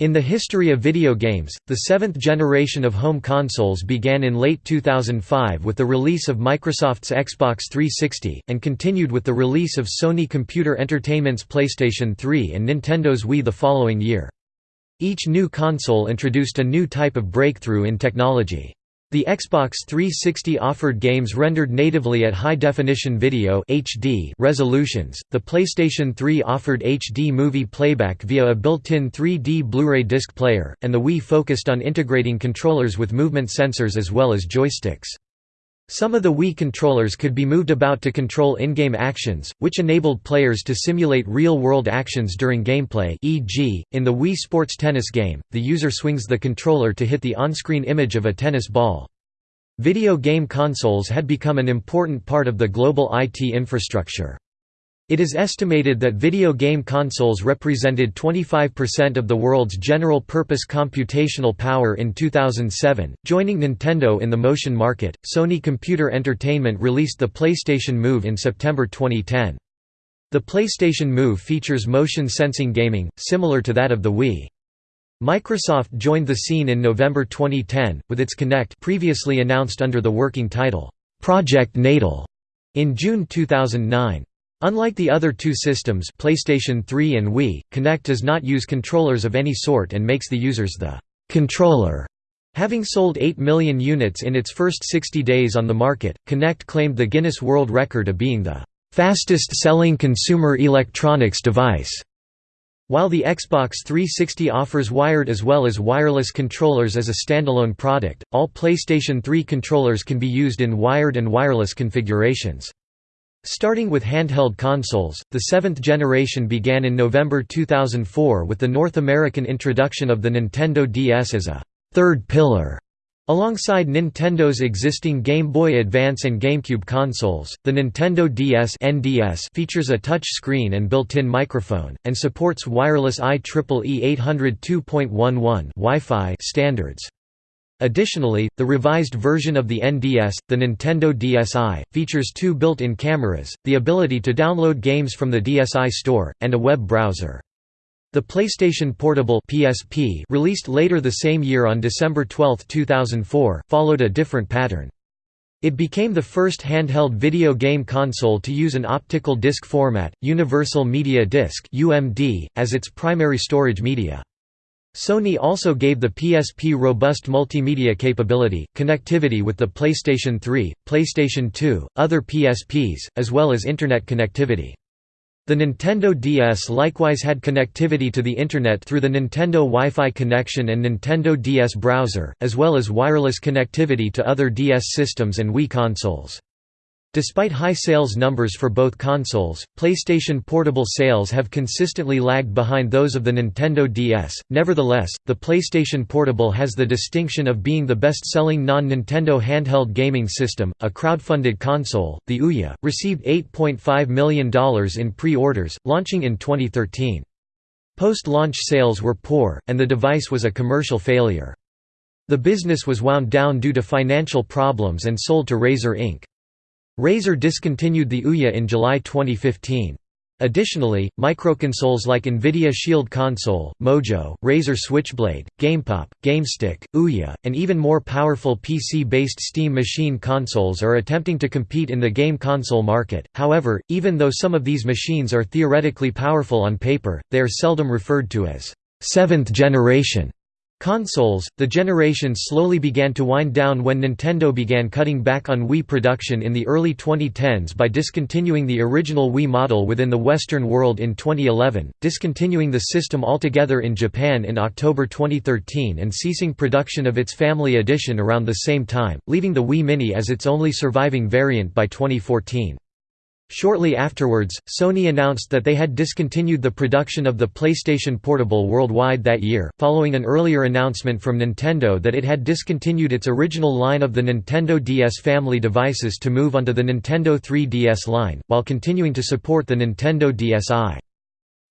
In the history of video games, the seventh generation of home consoles began in late 2005 with the release of Microsoft's Xbox 360, and continued with the release of Sony Computer Entertainment's PlayStation 3 and Nintendo's Wii the following year. Each new console introduced a new type of breakthrough in technology. The Xbox 360 offered games rendered natively at high-definition video (HD) resolutions. The PlayStation 3 offered HD movie playback via a built-in 3D Blu-ray disc player, and the Wii focused on integrating controllers with movement sensors as well as joysticks. Some of the Wii controllers could be moved about to control in-game actions, which enabled players to simulate real-world actions during gameplay e.g., in the Wii Sports Tennis game, the user swings the controller to hit the on-screen image of a tennis ball. Video game consoles had become an important part of the global IT infrastructure. It is estimated that video game consoles represented 25% of the world's general-purpose computational power in 2007. Joining Nintendo in the motion market, Sony Computer Entertainment released the PlayStation Move in September 2010. The PlayStation Move features motion sensing gaming, similar to that of the Wii. Microsoft joined the scene in November 2010, with its Kinect previously announced under the working title, Project Natal, in June 2009. Unlike the other two systems PlayStation 3 and Wii, Kinect does not use controllers of any sort and makes the users the «controller». Having sold 8 million units in its first 60 days on the market, Kinect claimed the Guinness World Record of being the «fastest-selling consumer electronics device». While the Xbox 360 offers wired as well as wireless controllers as a standalone product, all PlayStation 3 controllers can be used in wired and wireless configurations. Starting with handheld consoles, the seventh generation began in November 2004 with the North American introduction of the Nintendo DS as a third pillar. Alongside Nintendo's existing Game Boy Advance and GameCube consoles, the Nintendo DS (NDS) features a touch screen and built-in microphone, and supports wireless IEEE 802.11 Wi-Fi standards. Additionally, the revised version of the NDS, the Nintendo DSi, features two built-in cameras, the ability to download games from the DSi store, and a web browser. The PlayStation Portable PSP released later the same year on December 12, 2004, followed a different pattern. It became the first handheld video game console to use an optical disc format, Universal Media Disc (UMD), as its primary storage media. Sony also gave the PSP robust multimedia capability, connectivity with the PlayStation 3, PlayStation 2, other PSPs, as well as Internet connectivity. The Nintendo DS likewise had connectivity to the Internet through the Nintendo Wi-Fi connection and Nintendo DS browser, as well as wireless connectivity to other DS systems and Wii consoles. Despite high sales numbers for both consoles, PlayStation Portable sales have consistently lagged behind those of the Nintendo DS. Nevertheless, the PlayStation Portable has the distinction of being the best-selling non-Nintendo handheld gaming system. A crowdfunded console, the Ouya, received $8.5 million in pre-orders, launching in 2013. Post-launch sales were poor, and the device was a commercial failure. The business was wound down due to financial problems and sold to Razer Inc. Razer discontinued the Ouya in July 2015. Additionally, microconsoles like NVIDIA Shield Console, Mojo, Razer Switchblade, GamePop, GameStick, Ouya, and even more powerful PC-based Steam Machine consoles are attempting to compete in the game console market. However, even though some of these machines are theoretically powerful on paper, they are seldom referred to as seventh generation Consoles, the generation slowly began to wind down when Nintendo began cutting back on Wii production in the early 2010s by discontinuing the original Wii model within the Western world in 2011, discontinuing the system altogether in Japan in October 2013 and ceasing production of its Family Edition around the same time, leaving the Wii Mini as its only surviving variant by 2014. Shortly afterwards, Sony announced that they had discontinued the production of the PlayStation Portable worldwide that year, following an earlier announcement from Nintendo that it had discontinued its original line of the Nintendo DS family devices to move onto the Nintendo 3DS line, while continuing to support the Nintendo DSi.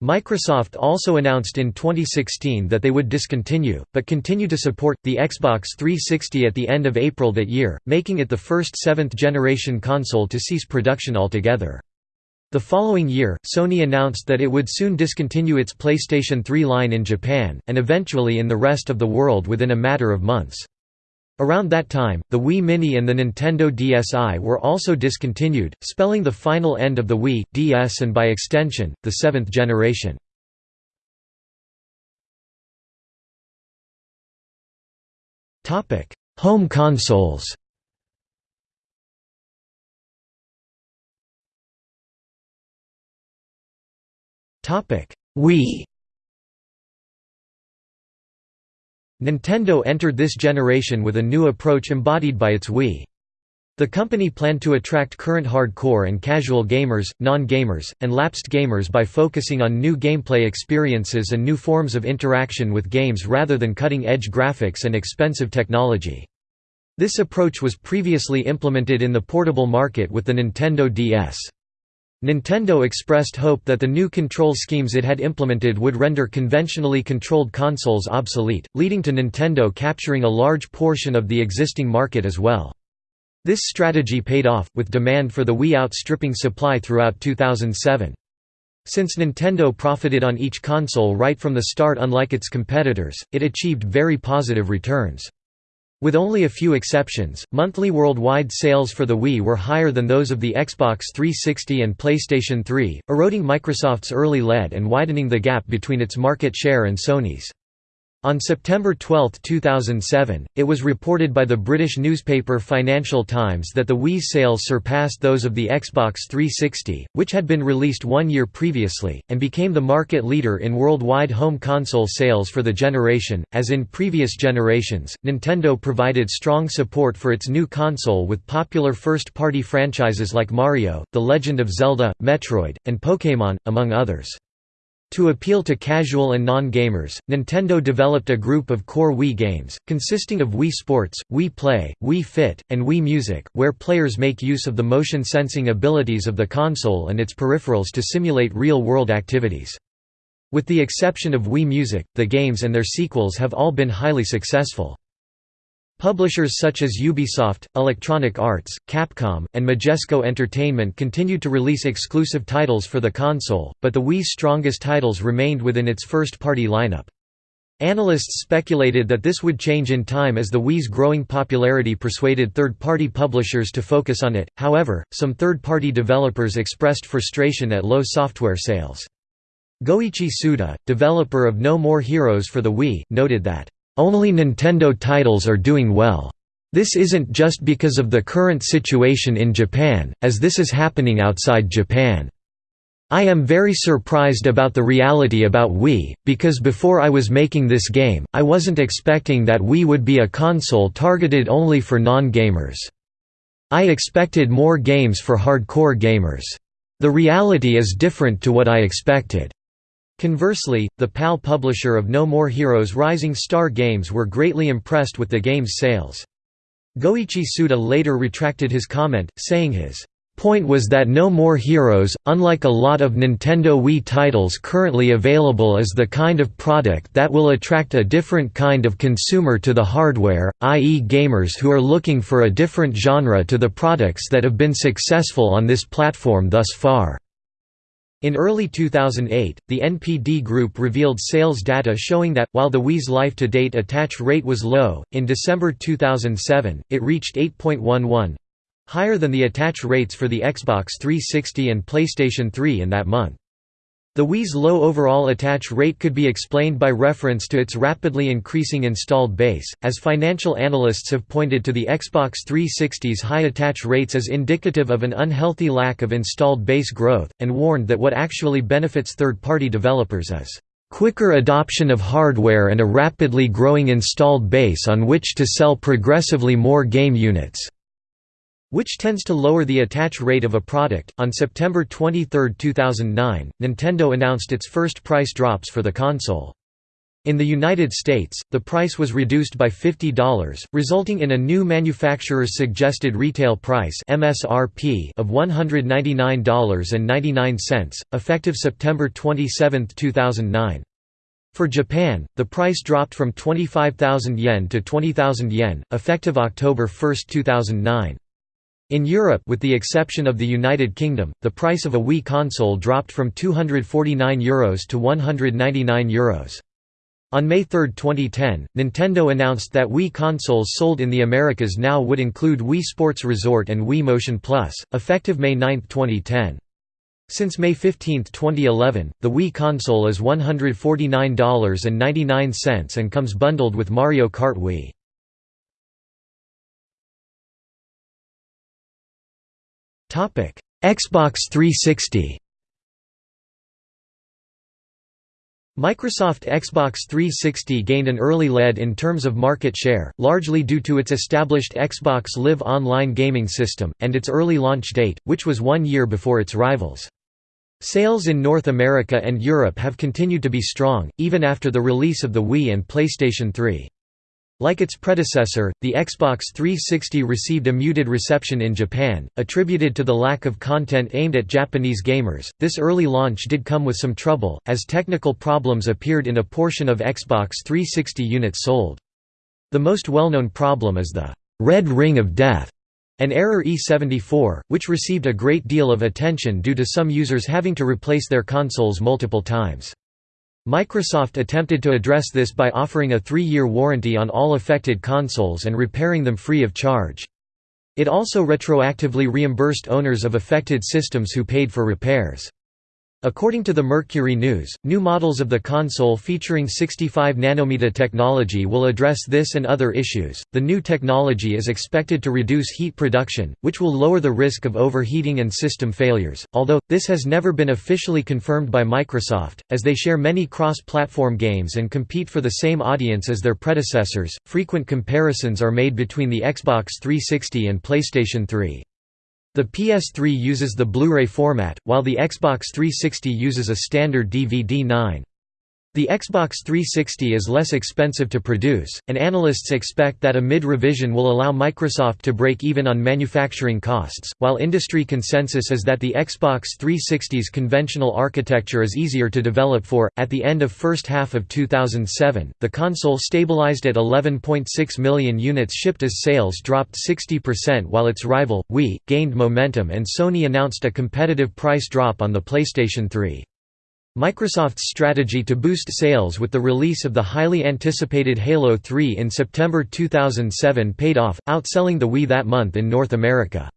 Microsoft also announced in 2016 that they would discontinue, but continue to support, the Xbox 360 at the end of April that year, making it the first seventh-generation console to cease production altogether. The following year, Sony announced that it would soon discontinue its PlayStation 3 line in Japan, and eventually in the rest of the world within a matter of months. Around that time, the Wii Mini and the Nintendo DSi were also discontinued, spelling the final end of the Wii, DS and by extension, the seventh generation. Home consoles Wii Nintendo entered this generation with a new approach embodied by its Wii. The company planned to attract current hardcore and casual gamers, non-gamers, and lapsed gamers by focusing on new gameplay experiences and new forms of interaction with games rather than cutting-edge graphics and expensive technology. This approach was previously implemented in the portable market with the Nintendo DS. Nintendo expressed hope that the new control schemes it had implemented would render conventionally controlled consoles obsolete, leading to Nintendo capturing a large portion of the existing market as well. This strategy paid off, with demand for the Wii outstripping supply throughout 2007. Since Nintendo profited on each console right from the start unlike its competitors, it achieved very positive returns. With only a few exceptions, monthly worldwide sales for the Wii were higher than those of the Xbox 360 and PlayStation 3, eroding Microsoft's early lead and widening the gap between its market share and Sony's. On September 12, 2007, it was reported by the British newspaper Financial Times that the Wii sales surpassed those of the Xbox 360, which had been released one year previously, and became the market leader in worldwide home console sales for the generation. As in previous generations, Nintendo provided strong support for its new console with popular first party franchises like Mario, The Legend of Zelda, Metroid, and Pokémon, among others. To appeal to casual and non-gamers, Nintendo developed a group of core Wii games, consisting of Wii Sports, Wii Play, Wii Fit, and Wii Music, where players make use of the motion sensing abilities of the console and its peripherals to simulate real-world activities. With the exception of Wii Music, the games and their sequels have all been highly successful. Publishers such as Ubisoft, Electronic Arts, Capcom, and Majesco Entertainment continued to release exclusive titles for the console, but the Wii's strongest titles remained within its first-party lineup. Analysts speculated that this would change in time as the Wii's growing popularity persuaded third-party publishers to focus on it, however, some third-party developers expressed frustration at low software sales. Goichi Suda, developer of No More Heroes for the Wii, noted that only Nintendo titles are doing well. This isn't just because of the current situation in Japan, as this is happening outside Japan. I am very surprised about the reality about Wii, because before I was making this game, I wasn't expecting that Wii would be a console targeted only for non-gamers. I expected more games for hardcore gamers. The reality is different to what I expected. Conversely, the PAL publisher of No More Heroes Rising Star Games were greatly impressed with the game's sales. Goichi Suda later retracted his comment, saying his point was that No More Heroes, unlike a lot of Nintendo Wii titles currently available is the kind of product that will attract a different kind of consumer to the hardware, i.e. gamers who are looking for a different genre to the products that have been successful on this platform thus far. In early 2008, the NPD Group revealed sales data showing that, while the Wii's life-to-date attach rate was low, in December 2007, it reached 8.11—higher than the attach rates for the Xbox 360 and PlayStation 3 in that month. The Wii's low overall attach rate could be explained by reference to its rapidly increasing installed base, as financial analysts have pointed to the Xbox 360's high attach rates as indicative of an unhealthy lack of installed base growth, and warned that what actually benefits third-party developers is quicker adoption of hardware and a rapidly growing installed base on which to sell progressively more game units which tends to lower the attach rate of a product. On September 23, 2009, Nintendo announced its first price drops for the console. In the United States, the price was reduced by $50, resulting in a new manufacturer's suggested retail price (MSRP) of $199.99, effective September 27, 2009. For Japan, the price dropped from 25,000 yen to 20,000 yen, effective October 1, 2009. In Europe with the exception of the United Kingdom, the price of a Wii console dropped from €249 Euros to €199. Euros. On May 3, 2010, Nintendo announced that Wii consoles sold in the Americas now would include Wii Sports Resort and Wii Motion Plus, effective May 9, 2010. Since May 15, 2011, the Wii console is $149.99 and comes bundled with Mario Kart Wii. Xbox 360 Microsoft Xbox 360 gained an early lead in terms of market share, largely due to its established Xbox Live online gaming system, and its early launch date, which was one year before its rivals. Sales in North America and Europe have continued to be strong, even after the release of the Wii and PlayStation 3. Like its predecessor, the Xbox 360 received a muted reception in Japan, attributed to the lack of content aimed at Japanese gamers. This early launch did come with some trouble, as technical problems appeared in a portion of Xbox 360 units sold. The most well-known problem is the red ring of death, an error E74, which received a great deal of attention due to some users having to replace their consoles multiple times. Microsoft attempted to address this by offering a three-year warranty on all affected consoles and repairing them free of charge. It also retroactively reimbursed owners of affected systems who paid for repairs. According to the Mercury News, new models of the console featuring 65 nanometer technology will address this and other issues. The new technology is expected to reduce heat production, which will lower the risk of overheating and system failures. Although this has never been officially confirmed by Microsoft, as they share many cross-platform games and compete for the same audience as their predecessors, frequent comparisons are made between the Xbox 360 and PlayStation 3. The PS3 uses the Blu-ray format, while the Xbox 360 uses a standard DVD-9. The Xbox 360 is less expensive to produce, and analysts expect that a mid-revision will allow Microsoft to break even on manufacturing costs, while industry consensus is that the Xbox 360's conventional architecture is easier to develop for. At the end of first half of 2007, the console stabilized at 11.6 million units shipped as sales dropped 60% while its rival, Wii, gained momentum and Sony announced a competitive price drop on the PlayStation 3. Microsoft's strategy to boost sales with the release of the highly anticipated Halo 3 in September 2007 paid off, outselling the Wii that month in North America.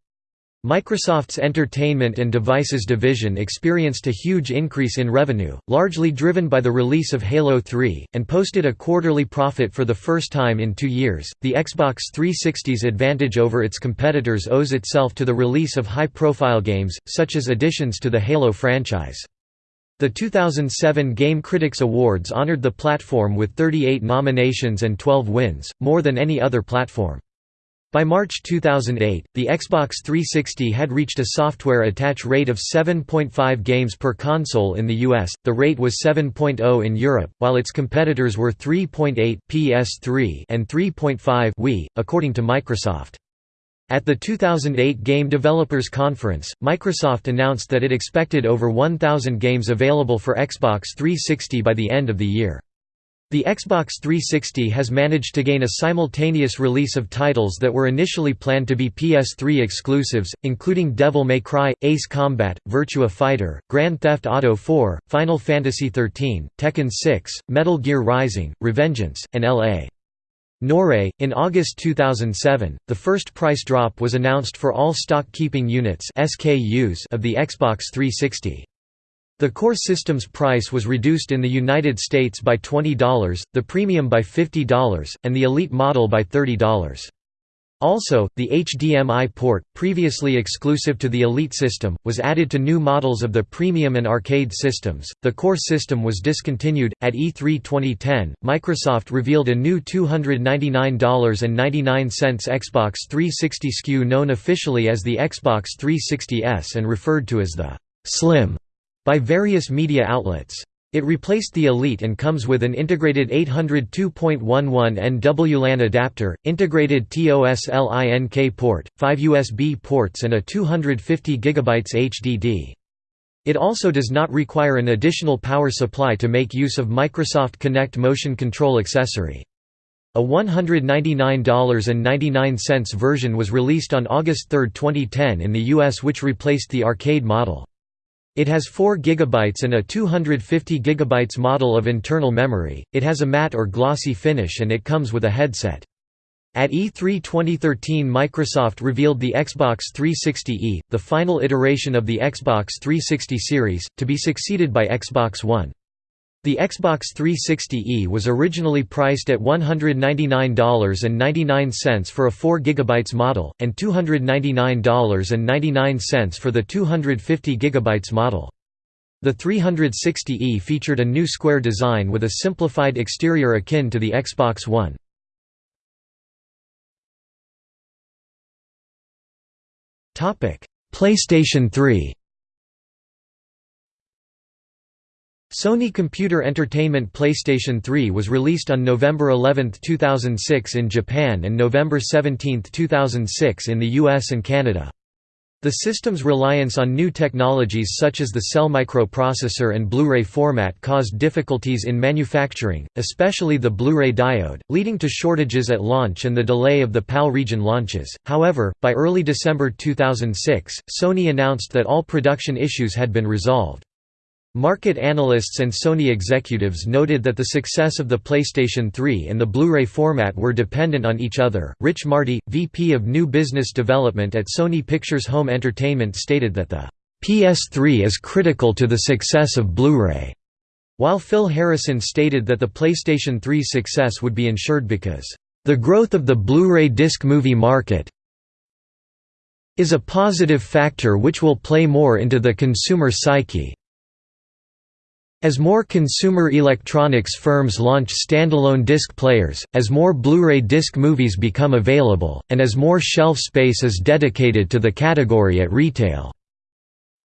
Microsoft's Entertainment and Devices division experienced a huge increase in revenue, largely driven by the release of Halo 3, and posted a quarterly profit for the first time in two years. The Xbox 360's advantage over its competitors owes itself to the release of high profile games, such as additions to the Halo franchise. The 2007 Game Critics Awards honored the platform with 38 nominations and 12 wins, more than any other platform. By March 2008, the Xbox 360 had reached a software attach rate of 7.5 games per console in the US, the rate was 7.0 in Europe, while its competitors were 3.8 PS3 and 3.5 Wii, according to Microsoft. At the 2008 Game Developers Conference, Microsoft announced that it expected over 1,000 games available for Xbox 360 by the end of the year. The Xbox 360 has managed to gain a simultaneous release of titles that were initially planned to be PS3 exclusives, including Devil May Cry, Ace Combat, Virtua Fighter, Grand Theft Auto 4, Final Fantasy XIII, Tekken 6, Metal Gear Rising, Revengeance, and L.A. Noire. In August 2007, the first price drop was announced for all stock keeping units (SKUs) of the Xbox 360. The core system's price was reduced in the United States by $20, the premium by $50, and the elite model by $30. Also, the HDMI port, previously exclusive to the Elite system, was added to new models of the Premium and Arcade systems. The core system was discontinued. At E3 2010, Microsoft revealed a new $299.99 Xbox 360 SKU known officially as the Xbox 360S and referred to as the Slim by various media outlets. It replaced the Elite and comes with an integrated 802.11 NW LAN adapter, integrated TOS-LINK port, 5 USB ports and a 250 GB HDD. It also does not require an additional power supply to make use of Microsoft Kinect motion control accessory. A $199.99 version was released on August 3, 2010 in the US which replaced the arcade model. It has 4 GB and a 250 GB model of internal memory, it has a matte or glossy finish and it comes with a headset. At E3 2013 Microsoft revealed the Xbox 360e, the final iteration of the Xbox 360 series, to be succeeded by Xbox One. The Xbox 360e was originally priced at $199.99 for a 4 GB model, and $299.99 for the 250 GB model. The 360e featured a new square design with a simplified exterior akin to the Xbox One. PlayStation 3 Sony Computer Entertainment PlayStation 3 was released on November 11, 2006 in Japan and November 17, 2006 in the US and Canada. The system's reliance on new technologies such as the cell microprocessor and Blu-ray format caused difficulties in manufacturing, especially the Blu-ray diode, leading to shortages at launch and the delay of the PAL region launches. However, by early December 2006, Sony announced that all production issues had been resolved. Market analysts and Sony executives noted that the success of the PlayStation 3 and the Blu-ray format were dependent on each other. Rich Marty, VP of New Business Development at Sony Pictures Home Entertainment stated that the PS3 is critical to the success of Blu-ray, while Phil Harrison stated that the PlayStation 3's success would be ensured because the growth of the Blu-ray disc movie market is a positive factor which will play more into the consumer psyche. As more consumer electronics firms launch standalone disc players, as more Blu-ray disc movies become available, and as more shelf space is dedicated to the category at retail.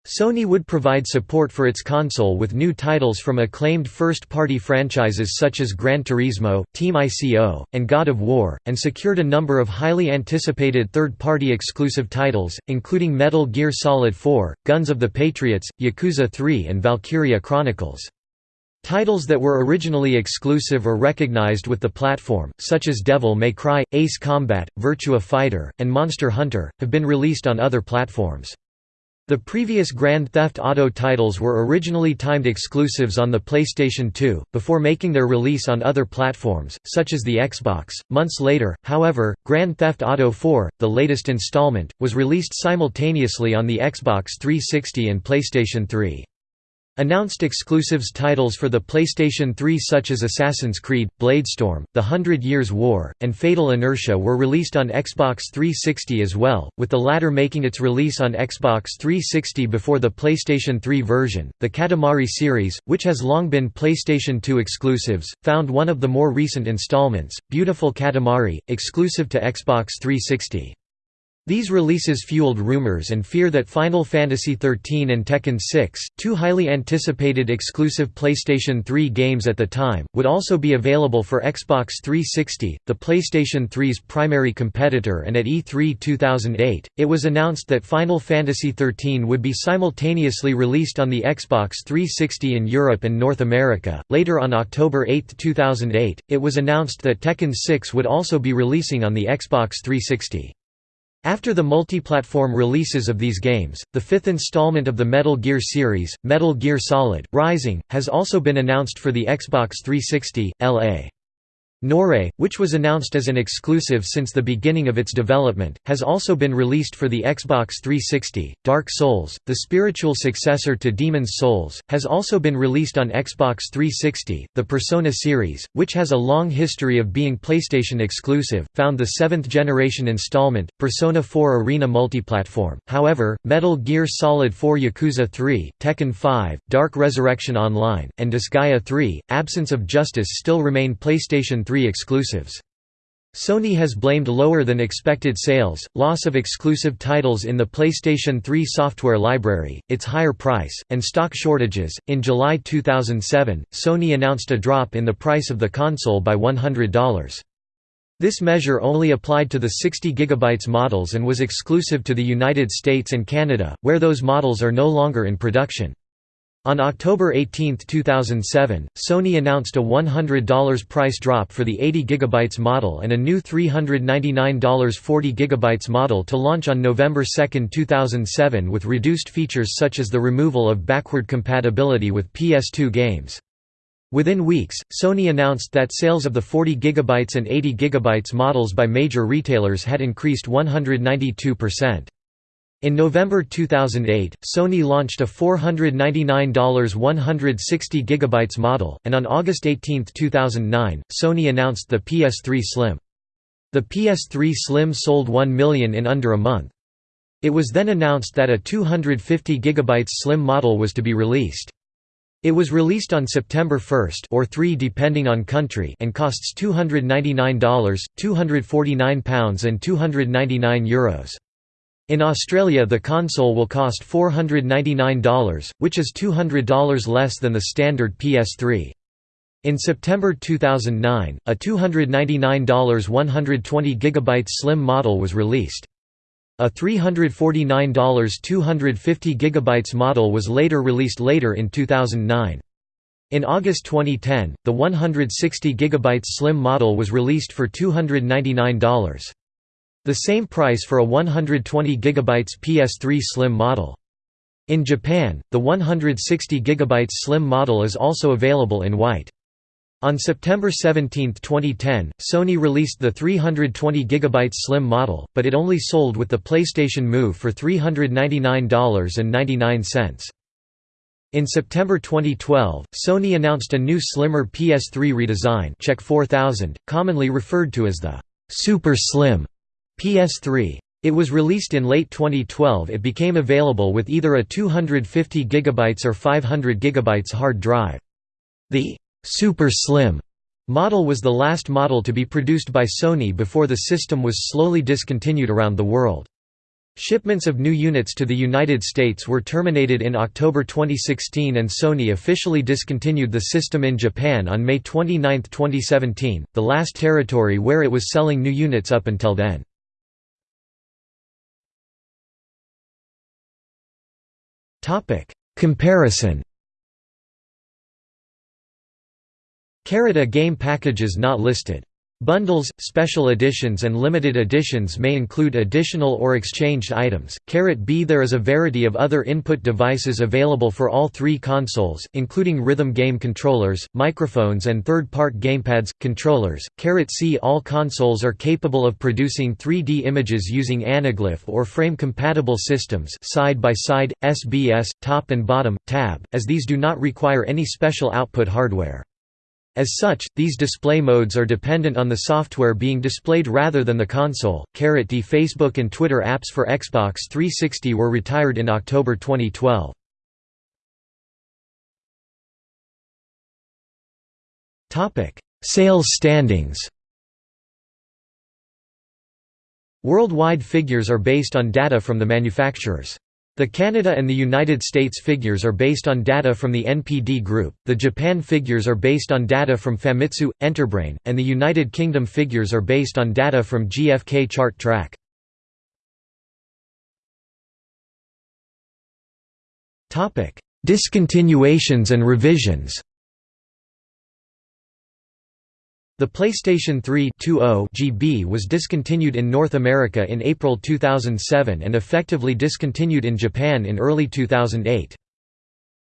Sony would provide support for its console with new titles from acclaimed first-party franchises such as Gran Turismo, Team ICO, and God of War, and secured a number of highly anticipated third-party exclusive titles, including Metal Gear Solid 4, Guns of the Patriots, Yakuza 3 and Valkyria Chronicles. Titles that were originally exclusive or recognized with the platform, such as Devil May Cry, Ace Combat, Virtua Fighter, and Monster Hunter, have been released on other platforms. The previous Grand Theft Auto titles were originally timed exclusives on the PlayStation 2, before making their release on other platforms, such as the Xbox. Months later, however, Grand Theft Auto 4, the latest installment, was released simultaneously on the Xbox 360 and PlayStation 3. Announced exclusives titles for the PlayStation 3 such as Assassin's Creed, Bladestorm, The Hundred Years' War, and Fatal Inertia were released on Xbox 360 as well, with the latter making its release on Xbox 360 before the PlayStation 3 version. The Katamari series, which has long been PlayStation 2 exclusives, found one of the more recent installments, Beautiful Katamari, exclusive to Xbox 360. These releases fueled rumors and fear that Final Fantasy XIII and Tekken 6, two highly anticipated exclusive PlayStation 3 games at the time, would also be available for Xbox 360, the PlayStation 3's primary competitor and at E3 2008, it was announced that Final Fantasy XIII would be simultaneously released on the Xbox 360 in Europe and North America. Later on October 8, 2008, it was announced that Tekken 6 would also be releasing on the Xbox 360. After the multi-platform releases of these games, the fifth installment of the Metal Gear series, Metal Gear Solid, Rising, has also been announced for the Xbox 360, LA. Noire, which was announced as an exclusive since the beginning of its development, has also been released for the Xbox 360. Dark Souls, the spiritual successor to Demon's Souls, has also been released on Xbox 360. The Persona series, which has a long history of being PlayStation exclusive, found the seventh generation installment, Persona 4 Arena multiplatform. However, Metal Gear Solid 4 Yakuza 3, Tekken 5, Dark Resurrection Online, and Disgaea 3, Absence of Justice still remain PlayStation 3 exclusives. Sony has blamed lower than expected sales, loss of exclusive titles in the PlayStation 3 software library, its higher price, and stock shortages. In July 2007, Sony announced a drop in the price of the console by $100. This measure only applied to the 60 GB models and was exclusive to the United States and Canada, where those models are no longer in production. On October 18, 2007, Sony announced a $100 price drop for the 80GB model and a new $399 40GB model to launch on November 2, 2007 with reduced features such as the removal of backward compatibility with PS2 games. Within weeks, Sony announced that sales of the 40GB and 80GB models by major retailers had increased 192%. In November 2008, Sony launched a $499 160 GB model, and on August 18, 2009, Sony announced the PS3 Slim. The PS3 Slim sold 1 million in under a month. It was then announced that a 250 GB Slim model was to be released. It was released on September 1 or 3 depending on country and costs $299, £249 and €299. Euros. In Australia the console will cost $499, which is $200 less than the standard PS3. In September 2009, a $299 120GB slim model was released. A $349 250GB model was later released later in 2009. In August 2010, the 160GB slim model was released for $299. The same price for a 120 GB PS3 Slim model. In Japan, the 160 GB Slim model is also available in white. On September 17, 2010, Sony released the 320 GB Slim model, but it only sold with the PlayStation Move for $399.99. In September 2012, Sony announced a new slimmer PS3 redesign CECH 4000, commonly referred to as the Super Slim PS3. It was released in late 2012 it became available with either a 250 GB or 500 GB hard drive. The «Super Slim» model was the last model to be produced by Sony before the system was slowly discontinued around the world. Shipments of new units to the United States were terminated in October 2016 and Sony officially discontinued the system in Japan on May 29, 2017, the last territory where it was selling new units up until then. Topic: Comparison. A game packages not listed. Bundles, special editions and limited editions may include additional or exchanged items. B There is a variety of other input devices available for all three consoles, including rhythm game controllers, microphones and third-part gamepads, controllers. C All consoles are capable of producing 3D images using anaglyph or frame-compatible systems side by side, SBS, top and bottom, tab, as these do not require any special output hardware. As such, these display modes are dependent on the software being displayed rather than the console. D Facebook and Twitter apps for Xbox 360 were retired in October 2012. Topic: Sales standings. Worldwide figures are based on data from the manufacturers. The Canada and the United States figures are based on data from the NPD Group, the Japan figures are based on data from Famitsu, Enterbrain, and the United Kingdom figures are based on data from GfK Chart Track. Discontinuations and revisions The PlayStation 3 GB was discontinued in North America in April 2007 and effectively discontinued in Japan in early 2008.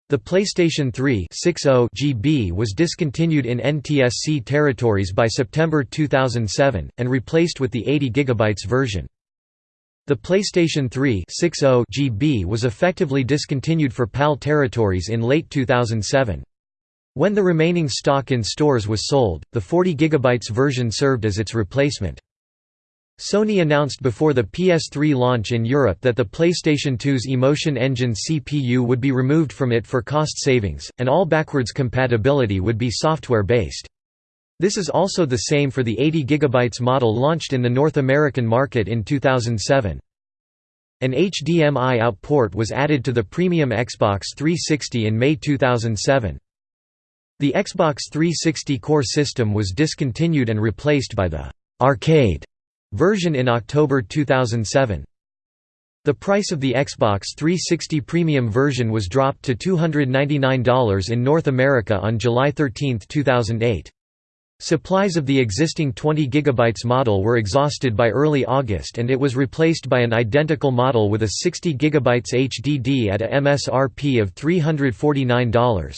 The PlayStation 3 GB was discontinued in NTSC territories by September 2007, and replaced with the 80 GB version. The PlayStation 3 GB was effectively discontinued for PAL territories in late 2007. When the remaining stock in stores was sold, the 40 GB version served as its replacement. Sony announced before the PS3 launch in Europe that the PlayStation 2's Emotion Engine CPU would be removed from it for cost savings, and all backwards compatibility would be software-based. This is also the same for the 80 GB model launched in the North American market in 2007. An HDMI out port was added to the premium Xbox 360 in May 2007. The Xbox 360 core system was discontinued and replaced by the «arcade» version in October 2007. The price of the Xbox 360 Premium version was dropped to $299 in North America on July 13, 2008. Supplies of the existing 20 GB model were exhausted by early August and it was replaced by an identical model with a 60 GB HDD at a MSRP of $349.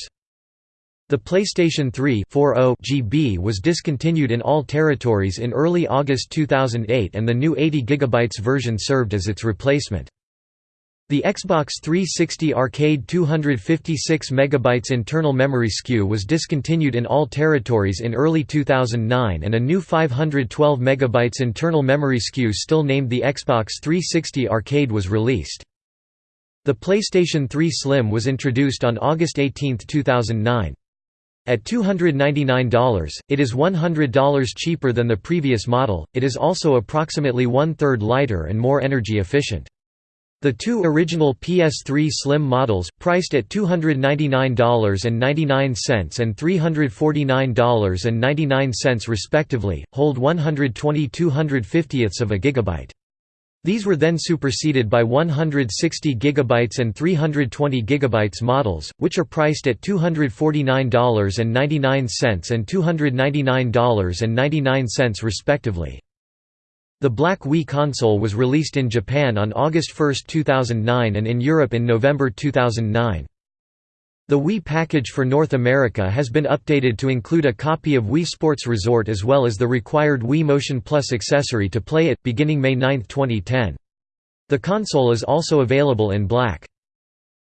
The PlayStation 3 GB was discontinued in all territories in early August 2008 and the new 80 GB version served as its replacement. The Xbox 360 Arcade 256 MB internal memory SKU was discontinued in all territories in early 2009 and a new 512 MB internal memory SKU still named the Xbox 360 Arcade was released. The PlayStation 3 Slim was introduced on August 18, 2009. At $299, it is $100 cheaper than the previous model, it is also approximately one-third lighter and more energy efficient. The two original PS3 Slim models, priced at $299.99 and $349.99 respectively, hold 120 250ths of a gigabyte. These were then superseded by 160 GB and 320 GB models, which are priced at $249.99 and $299.99 respectively. The Black Wii console was released in Japan on August 1, 2009 and in Europe in November 2009. The Wii package for North America has been updated to include a copy of Wii Sports Resort as well as the required Wii Motion Plus accessory to play it, beginning May 9, 2010. The console is also available in black.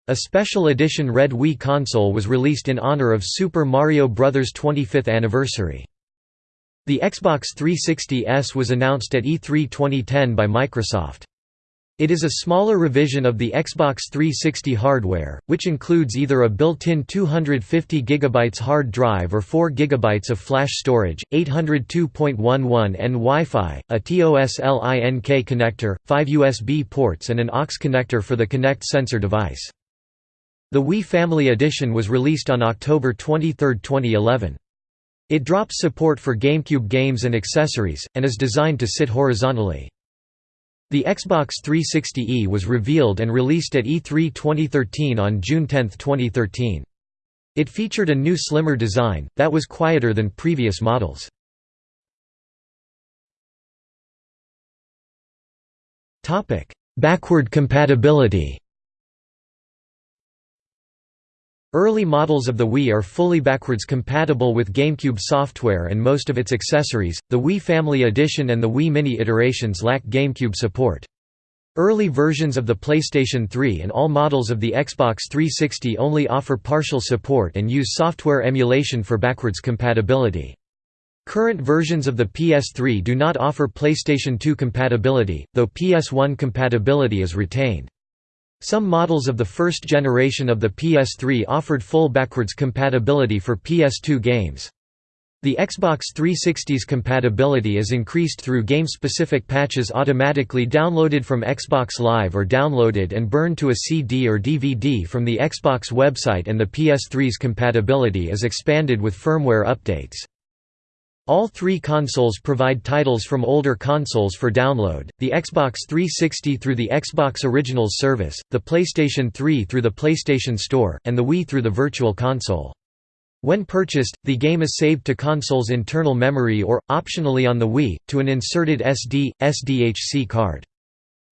A special edition Red Wii console was released in honor of Super Mario Bros. 25th anniversary. The Xbox 360S was announced at E3 2010 by Microsoft. It is a smaller revision of the Xbox 360 hardware, which includes either a built-in 250 GB hard drive or 4 GB of flash storage, 802.11n Wi-Fi, a TOS-LINK connector, 5 USB ports and an aux connector for the Kinect sensor device. The Wii Family Edition was released on October 23, 2011. It drops support for GameCube games and accessories, and is designed to sit horizontally. The Xbox 360e was revealed and released at E3 2013 on June 10, 2013. It featured a new slimmer design, that was quieter than previous models. Backward compatibility Early models of the Wii are fully backwards compatible with GameCube software and most of its accessories. The Wii Family Edition and the Wii Mini iterations lack GameCube support. Early versions of the PlayStation 3 and all models of the Xbox 360 only offer partial support and use software emulation for backwards compatibility. Current versions of the PS3 do not offer PlayStation 2 compatibility, though PS1 compatibility is retained. Some models of the first generation of the PS3 offered full backwards compatibility for PS2 games. The Xbox 360's compatibility is increased through game-specific patches automatically downloaded from Xbox Live or downloaded and burned to a CD or DVD from the Xbox website and the PS3's compatibility is expanded with firmware updates. All three consoles provide titles from older consoles for download, the Xbox 360 through the Xbox Originals service, the PlayStation 3 through the PlayStation Store, and the Wii through the Virtual Console. When purchased, the game is saved to console's internal memory or, optionally on the Wii, to an inserted SD, SDHC card.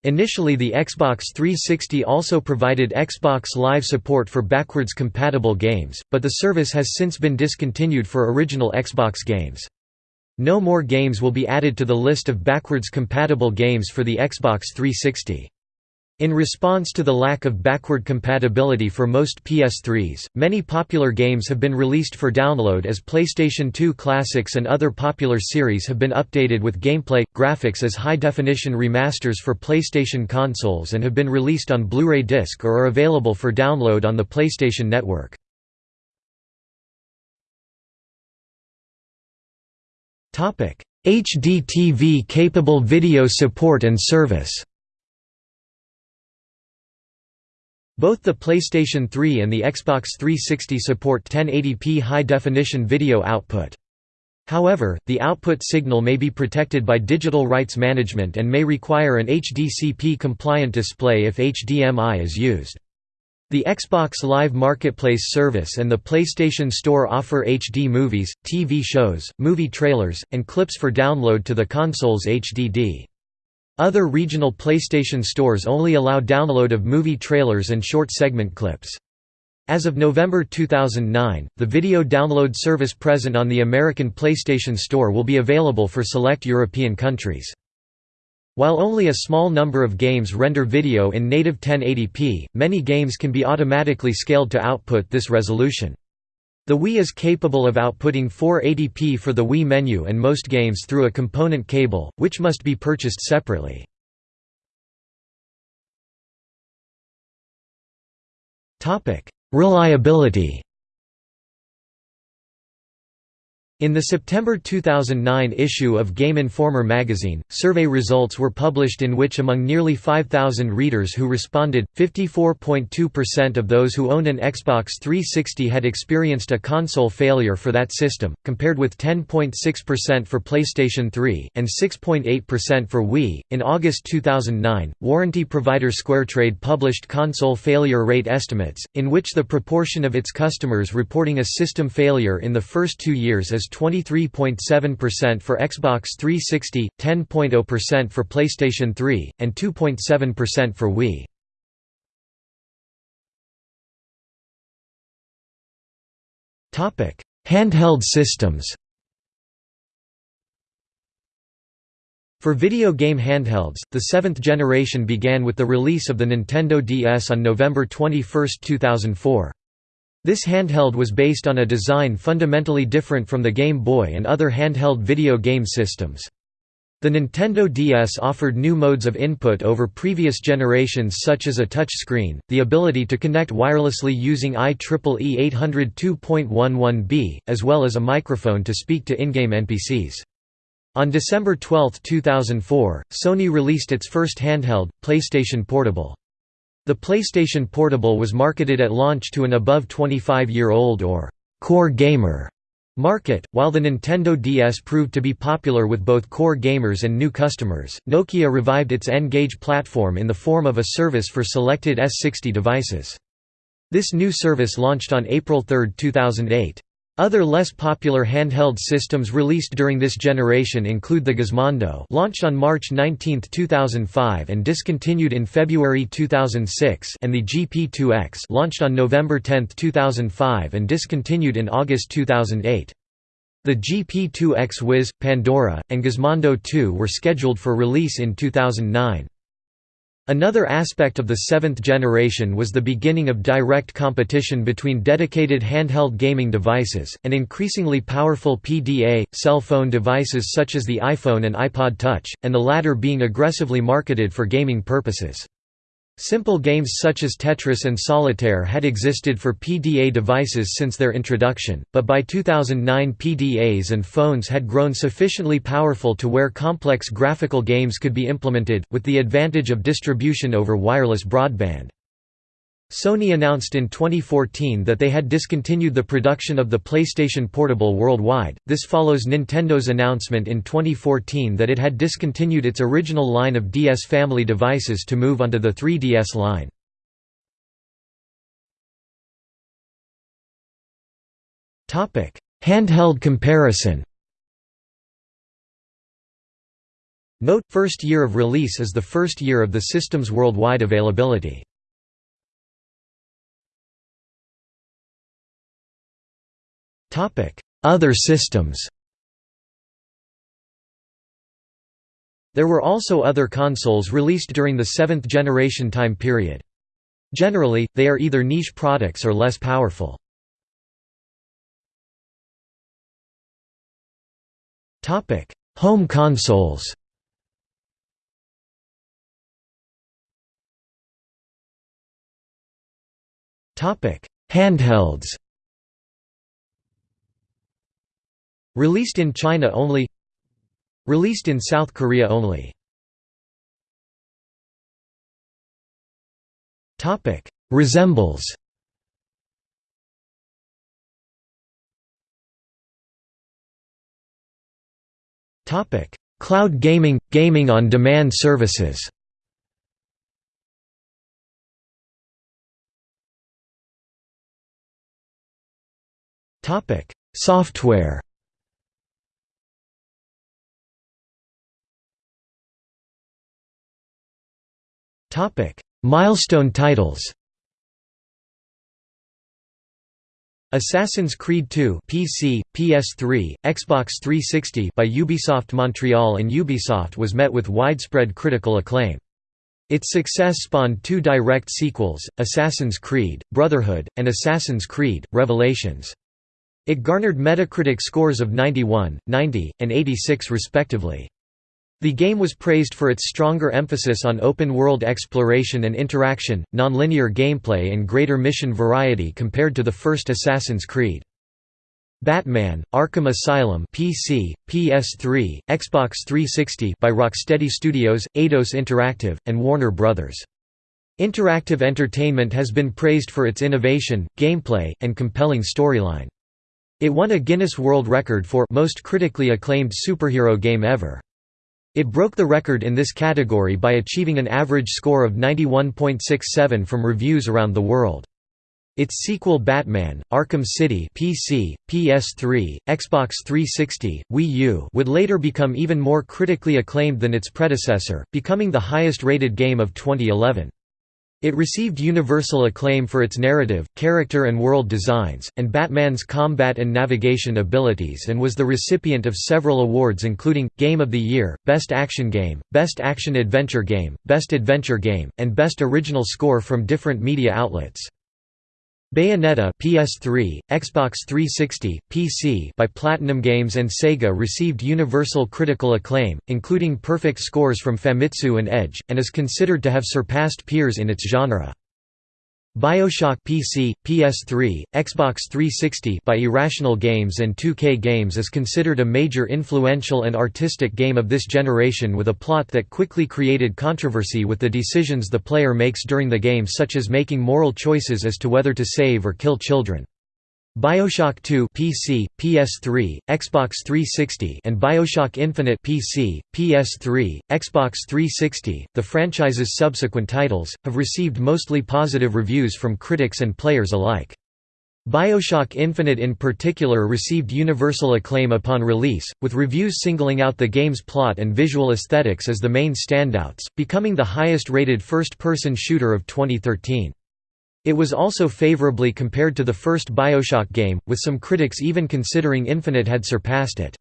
Initially the Xbox 360 also provided Xbox Live support for backwards compatible games, but the service has since been discontinued for original Xbox games. No more games will be added to the list of backwards compatible games for the Xbox 360. In response to the lack of backward compatibility for most PS3s, many popular games have been released for download as PlayStation 2 classics and other popular series have been updated with gameplay, graphics as high-definition remasters for PlayStation consoles and have been released on Blu-ray disc or are available for download on the PlayStation Network. HDTV capable video support and service Both the PlayStation 3 and the Xbox 360 support 1080p high-definition video output. However, the output signal may be protected by digital rights management and may require an HDCP-compliant display if HDMI is used. The Xbox Live Marketplace service and the PlayStation Store offer HD movies, TV shows, movie trailers, and clips for download to the console's HDD. Other regional PlayStation stores only allow download of movie trailers and short segment clips. As of November 2009, the video download service present on the American PlayStation Store will be available for select European countries. While only a small number of games render video in native 1080p, many games can be automatically scaled to output this resolution. The Wii is capable of outputting 480p for the Wii menu and most games through a component cable, which must be purchased separately. Reliability In the September 2009 issue of Game Informer magazine, survey results were published in which among nearly 5,000 readers who responded, 54.2% of those who owned an Xbox 360 had experienced a console failure for that system, compared with 10.6% for PlayStation 3, and 6.8% for Wii. In August 2009, warranty provider SquareTrade published console failure rate estimates, in which the proportion of its customers reporting a system failure in the first two years is 23.7% for Xbox 360, 10.0% for PlayStation 3, and 2.7% for Wii. Handheld systems For video game handhelds, the seventh generation began with the release of the Nintendo DS on November 21, 2004. This handheld was based on a design fundamentally different from the Game Boy and other handheld video game systems. The Nintendo DS offered new modes of input over previous generations such as a touch screen, the ability to connect wirelessly using IEEE 802.11b, as well as a microphone to speak to in-game NPCs. On December 12, 2004, Sony released its first handheld, PlayStation Portable. The PlayStation Portable was marketed at launch to an above 25-year-old or «core gamer» market, while the Nintendo DS proved to be popular with both core gamers and new customers. Nokia revived its N-Gage platform in the form of a service for selected S60 devices. This new service launched on April 3, 2008. Other less popular handheld systems released during this generation include the Gizmondo launched on March 19, 2005 and discontinued in February 2006 and the GP2X launched on November 10, 2005 and discontinued in August 2008. The GP2X Wiz, Pandora, and Gizmondo 2 were scheduled for release in 2009. Another aspect of the seventh generation was the beginning of direct competition between dedicated handheld gaming devices, and increasingly powerful PDA, cell phone devices such as the iPhone and iPod Touch, and the latter being aggressively marketed for gaming purposes. Simple games such as Tetris and Solitaire had existed for PDA devices since their introduction, but by 2009 PDAs and phones had grown sufficiently powerful to where complex graphical games could be implemented, with the advantage of distribution over wireless broadband. Sony announced in 2014 that they had discontinued the production of the PlayStation Portable worldwide. This follows Nintendo's announcement in 2014 that it had discontinued its original line of DS family devices to move onto the 3DS line. Topic: Handheld comparison. Note: first year of release is the first year of the system's worldwide availability. Other systems. There were also other consoles released during the seventh generation time period. Generally, they are either niche products or less powerful. Home consoles. Handhelds Released in China only. Released in South Korea only. Resembles. Cloud gaming – gaming on demand services. Topic. Software Milestone titles Assassin's Creed II PC, PS3, Xbox 360 by Ubisoft Montreal and Ubisoft was met with widespread critical acclaim. Its success spawned two direct sequels, Assassin's Creed, Brotherhood, and Assassin's Creed, Revelations. It garnered Metacritic scores of 91, 90, and 86 respectively. The game was praised for its stronger emphasis on open-world exploration and interaction, nonlinear gameplay and greater mission variety compared to the first Assassin's Creed. Batman: Arkham Asylum PC, PS3, Xbox 360 by Rocksteady Studios, Eidos Interactive, and Warner Bros. Interactive Entertainment has been praised for its innovation, gameplay, and compelling storyline. It won a Guinness World Record for most critically acclaimed superhero game ever. It broke the record in this category by achieving an average score of 91.67 from reviews around the world. Its sequel Batman, Arkham City PC, PS3, Xbox 360, Wii U would later become even more critically acclaimed than its predecessor, becoming the highest-rated game of 2011. It received universal acclaim for its narrative, character and world designs, and Batman's combat and navigation abilities and was the recipient of several awards including, Game of the Year, Best Action Game, Best Action Adventure Game, Best Adventure Game, and Best Original Score from different media outlets. Bayonetta PS3, Xbox 360, PC by Platinum Games and Sega received universal critical acclaim, including perfect scores from Famitsu and Edge, and is considered to have surpassed peers in its genre. BioShock PC, PS3, Xbox 360 by Irrational Games and 2K Games is considered a major influential and artistic game of this generation with a plot that quickly created controversy with the decisions the player makes during the game such as making moral choices as to whether to save or kill children. BioShock 2 PC, PS3, Xbox 360 and BioShock Infinite PC, PS3, Xbox 360, the franchise's subsequent titles, have received mostly positive reviews from critics and players alike. BioShock Infinite in particular received universal acclaim upon release, with reviews singling out the game's plot and visual aesthetics as the main standouts, becoming the highest-rated first-person shooter of 2013. It was also favorably compared to the first Bioshock game, with some critics even considering Infinite had surpassed it.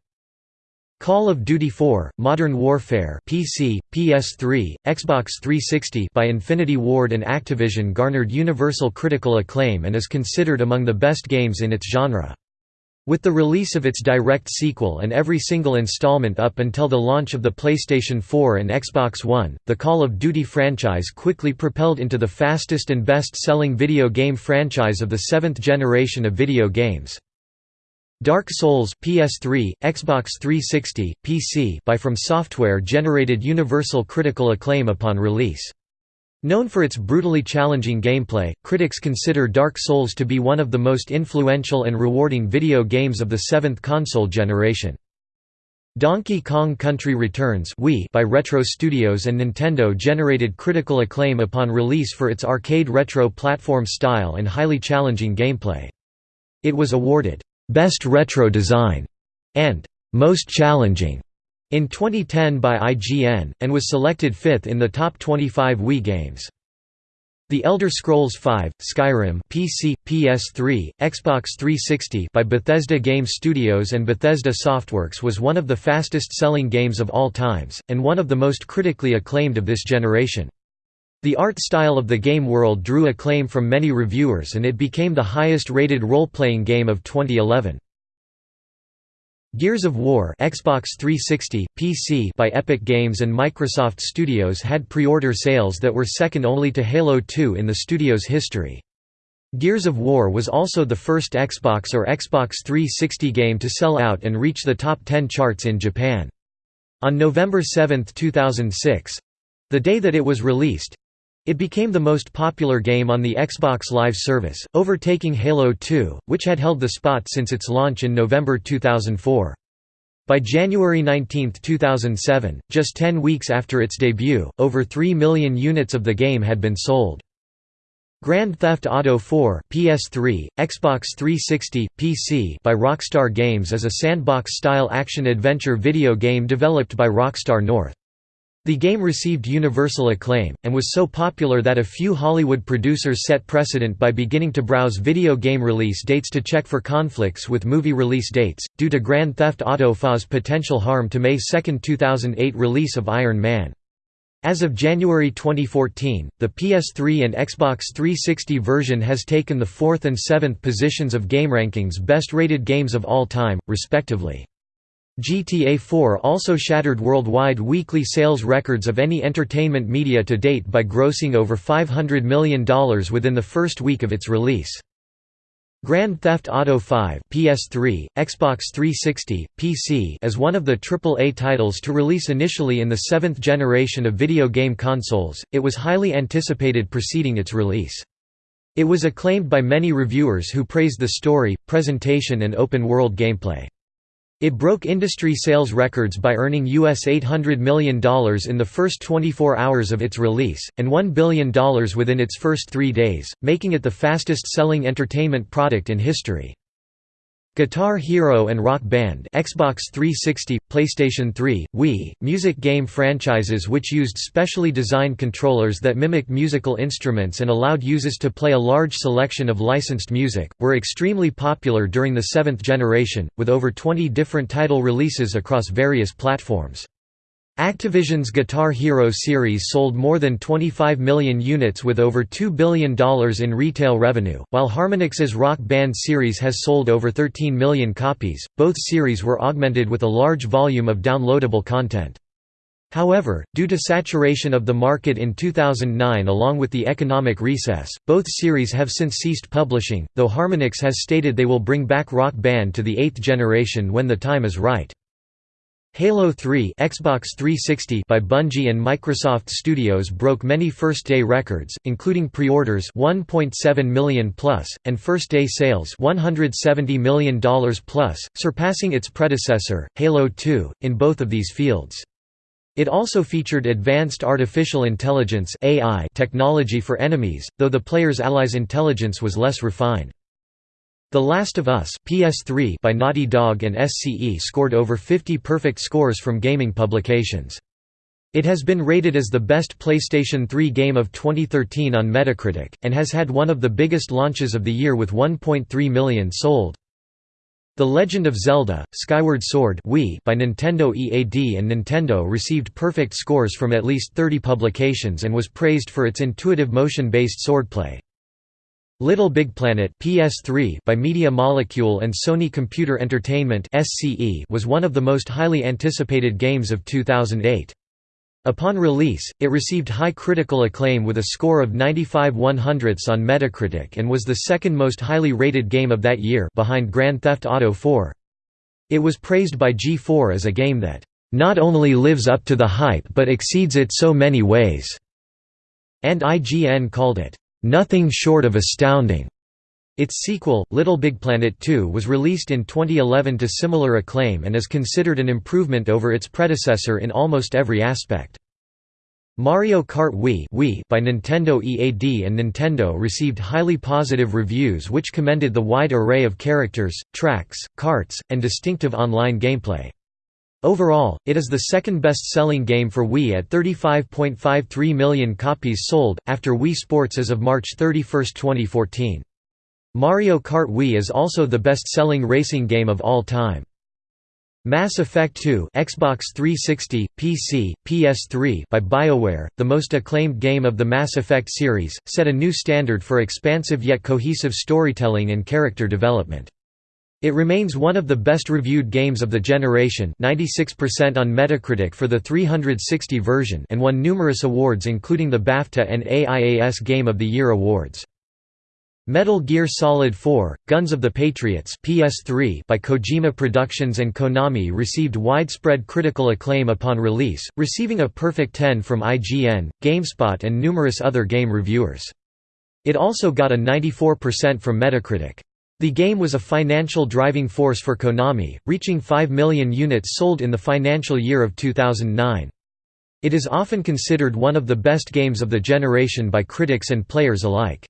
Call of Duty 4: Modern Warfare PC, PS3, Xbox 360 by Infinity Ward and Activision garnered universal critical acclaim and is considered among the best games in its genre. With the release of its direct sequel and every single installment up until the launch of the PlayStation 4 and Xbox One, the Call of Duty franchise quickly propelled into the fastest and best-selling video game franchise of the seventh generation of video games. Dark Souls PS3, Xbox 360, PC by From Software generated universal critical acclaim upon release. Known for its brutally challenging gameplay, critics consider Dark Souls to be one of the most influential and rewarding video games of the seventh console generation. Donkey Kong Country Returns by Retro Studios and Nintendo generated critical acclaim upon release for its arcade retro platform style and highly challenging gameplay. It was awarded, "'Best Retro Design' and "'Most Challenging' in 2010 by IGN, and was selected fifth in the top 25 Wii games. The Elder Scrolls V: Skyrim PC, PS3, Xbox 360 by Bethesda Game Studios and Bethesda Softworks was one of the fastest-selling games of all times, and one of the most critically acclaimed of this generation. The art style of the game world drew acclaim from many reviewers and it became the highest-rated role-playing game of 2011. Gears of War Xbox 360, PC by Epic Games and Microsoft Studios had pre-order sales that were second only to Halo 2 in the studio's history. Gears of War was also the first Xbox or Xbox 360 game to sell out and reach the top 10 charts in Japan. On November 7, 2006—the day that it was released, it became the most popular game on the Xbox Live service, overtaking Halo 2, which had held the spot since its launch in November 2004. By January 19, 2007, just 10 weeks after its debut, over 3 million units of the game had been sold. Grand Theft Auto 4 PS3, Xbox 360, PC by Rockstar Games is a sandbox-style action-adventure video game developed by Rockstar North. The game received universal acclaim, and was so popular that a few Hollywood producers set precedent by beginning to browse video game release dates to check for conflicts with movie release dates, due to Grand Theft Auto V's potential harm to May 2, 2008 release of Iron Man. As of January 2014, the PS3 and Xbox 360 version has taken the 4th and 7th positions of GameRankings best rated games of all time, respectively. GTA 4 also shattered worldwide weekly sales records of any entertainment media to date by grossing over $500 million within the first week of its release. Grand Theft Auto 5 PS3, Xbox 360, PC is one of the AAA titles to release initially in the seventh generation of video game consoles, it was highly anticipated preceding its release. It was acclaimed by many reviewers who praised the story, presentation and open-world gameplay. It broke industry sales records by earning US $800 million in the first 24 hours of its release, and $1 billion within its first three days, making it the fastest-selling entertainment product in history. Guitar Hero and Rock Band Xbox 360, PlayStation 3, Wii, music game franchises which used specially designed controllers that mimic musical instruments and allowed users to play a large selection of licensed music, were extremely popular during the seventh generation, with over 20 different title releases across various platforms. Activision's Guitar Hero series sold more than 25 million units with over $2 billion in retail revenue, while Harmonix's Rock Band series has sold over 13 million copies. Both series were augmented with a large volume of downloadable content. However, due to saturation of the market in 2009 along with the economic recess, both series have since ceased publishing, though Harmonix has stated they will bring back Rock Band to the eighth generation when the time is right. Halo 3 Xbox 360 by Bungie and Microsoft Studios broke many first-day records, including pre-orders 1.7 million plus, and first-day sales $170 million plus, surpassing its predecessor, Halo 2, in both of these fields. It also featured advanced artificial intelligence AI technology for enemies, though the player's allies' intelligence was less refined. The Last of Us PS3 by Naughty Dog and SCE scored over 50 perfect scores from gaming publications. It has been rated as the best PlayStation 3 game of 2013 on Metacritic, and has had one of the biggest launches of the year with 1.3 million sold. The Legend of Zelda, Skyward Sword Wii by Nintendo EAD and Nintendo received perfect scores from at least 30 publications and was praised for its intuitive motion-based swordplay. Little Big Planet PS3 by Media Molecule and Sony Computer Entertainment SCE was one of the most highly anticipated games of 2008. Upon release, it received high critical acclaim with a score of 95 100ths on Metacritic and was the second most highly rated game of that year behind Grand Theft Auto 4. It was praised by G4 as a game that, "...not only lives up to the hype but exceeds it so many ways," and IGN called it, "...nothing short of astounding." Its sequel, Little Big Planet 2 was released in 2011 to similar acclaim and is considered an improvement over its predecessor in almost every aspect. Mario Kart Wii, Wii by Nintendo EAD and Nintendo received highly positive reviews which commended the wide array of characters, tracks, carts, and distinctive online gameplay. Overall, it is the second best-selling game for Wii at 35.53 million copies sold, after Wii Sports as of March 31, 2014. Mario Kart Wii is also the best-selling racing game of all time. Mass Effect 2 Xbox 360, PC, PS3 by BioWare, the most acclaimed game of the Mass Effect series, set a new standard for expansive yet cohesive storytelling and character development. It remains one of the best-reviewed games of the generation 96% on Metacritic for the 360 version and won numerous awards including the BAFTA and AIAS Game of the Year awards. Metal Gear Solid 4: Guns of the Patriots (PS3) by Kojima Productions and Konami received widespread critical acclaim upon release, receiving a perfect 10 from IGN, GameSpot and numerous other game reviewers. It also got a 94% from Metacritic. The game was a financial driving force for Konami, reaching 5 million units sold in the financial year of 2009. It is often considered one of the best games of the generation by critics and players alike.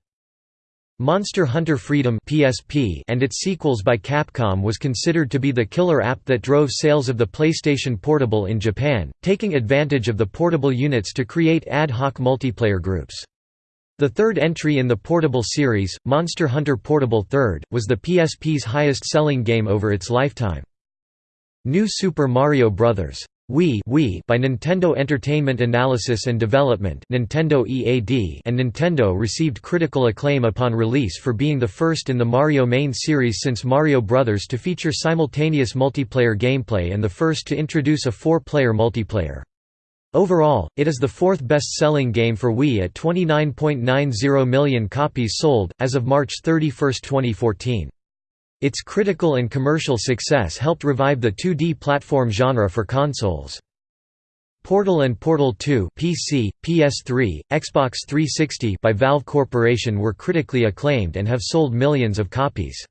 Monster Hunter Freedom (PSP) and its sequels by Capcom was considered to be the killer app that drove sales of the PlayStation Portable in Japan, taking advantage of the portable units to create ad hoc multiplayer groups. The third entry in the Portable series, Monster Hunter Portable 3rd, was the PSP's highest-selling game over its lifetime. New Super Mario Bros. Wii, Wii by Nintendo Entertainment Analysis and Development Nintendo EAD and Nintendo received critical acclaim upon release for being the first in the Mario main series since Mario Bros. to feature simultaneous multiplayer gameplay and the first to introduce a four-player multiplayer. Overall, it is the fourth best-selling game for Wii at 29.90 million copies sold, as of March 31, 2014. Its critical and commercial success helped revive the 2D platform genre for consoles. Portal and Portal 2 PC, PS3, Xbox 360 by Valve Corporation were critically acclaimed and have sold millions of copies.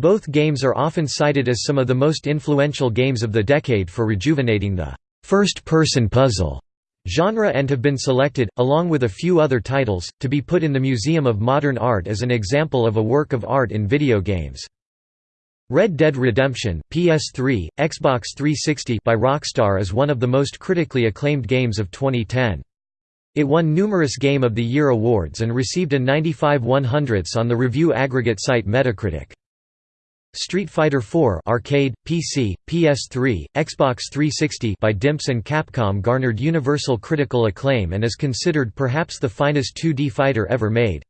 Both games are often cited as some of the most influential games of the decade for rejuvenating the first-person puzzle genre and have been selected, along with a few other titles, to be put in the Museum of Modern Art as an example of a work of art in video games. Red Dead Redemption PS3, Xbox 360 by Rockstar is one of the most critically acclaimed games of 2010. It won numerous Game of the Year awards and received a 95 100ths on the review aggregate site Metacritic. Street Fighter IV arcade, PC, PS3, Xbox 360 by Dimps and Capcom garnered universal critical acclaim and is considered perhaps the finest 2D fighter ever made.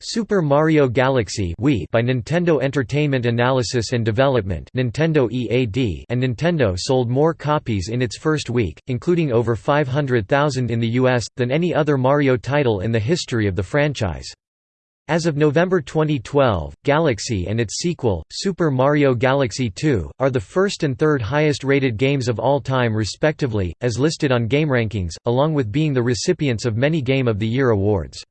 Super Mario Galaxy Wii by Nintendo Entertainment Analysis and Development Nintendo EAD and Nintendo sold more copies in its first week, including over 500,000 in the US, than any other Mario title in the history of the franchise. As of November 2012, Galaxy and its sequel, Super Mario Galaxy 2, are the first and third highest rated games of all time respectively, as listed on GameRankings, along with being the recipients of many Game of the Year awards.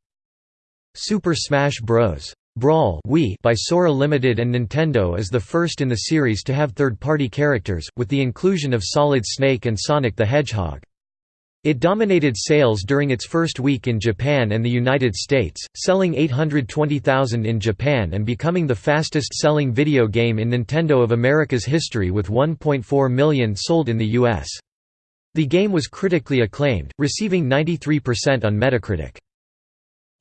Super Smash Bros. Brawl Wii by Sora Limited and Nintendo is the first in the series to have third-party characters, with the inclusion of Solid Snake and Sonic the Hedgehog. It dominated sales during its first week in Japan and the United States, selling 820,000 in Japan and becoming the fastest-selling video game in Nintendo of America's history with 1.4 million sold in the U.S. The game was critically acclaimed, receiving 93% on Metacritic.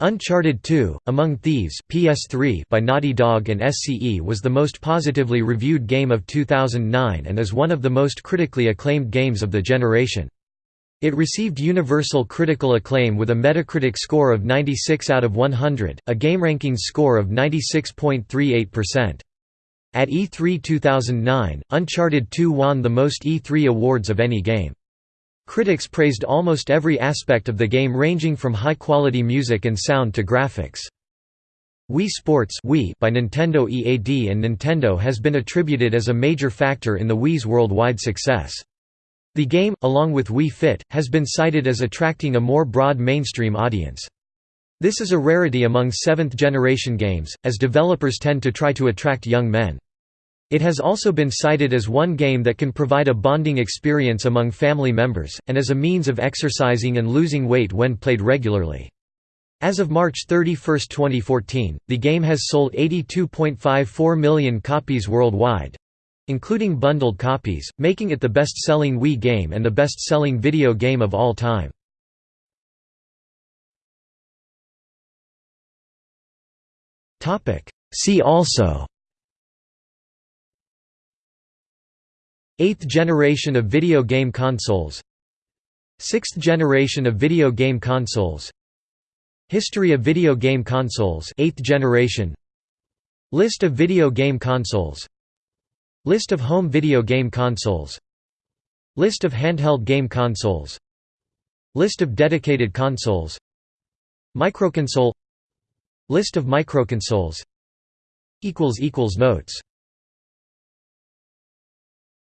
Uncharted 2: Among Thieves PS3 by Naughty Dog and SCE was the most positively reviewed game of 2009 and is one of the most critically acclaimed games of the generation. It received universal critical acclaim with a Metacritic score of 96 out of 100, a GameRankings score of 96.38%. At E3 2009, Uncharted 2 won the most E3 awards of any game. Critics praised almost every aspect of the game ranging from high-quality music and sound to graphics. Wii Sports Wii by Nintendo EAD and Nintendo has been attributed as a major factor in the Wii's worldwide success. The game, along with Wii Fit, has been cited as attracting a more broad mainstream audience. This is a rarity among seventh-generation games, as developers tend to try to attract young men. It has also been cited as one game that can provide a bonding experience among family members, and as a means of exercising and losing weight when played regularly. As of March 31, 2014, the game has sold 82.54 million copies worldwide—including bundled copies, making it the best-selling Wii game and the best-selling video game of all time. See also Eighth generation of video game consoles Sixth generation of video game consoles History of video game consoles 8th generation List of video game consoles List of home video game consoles. List of handheld game consoles. List of dedicated consoles. Microconsole. List of microconsoles. Notes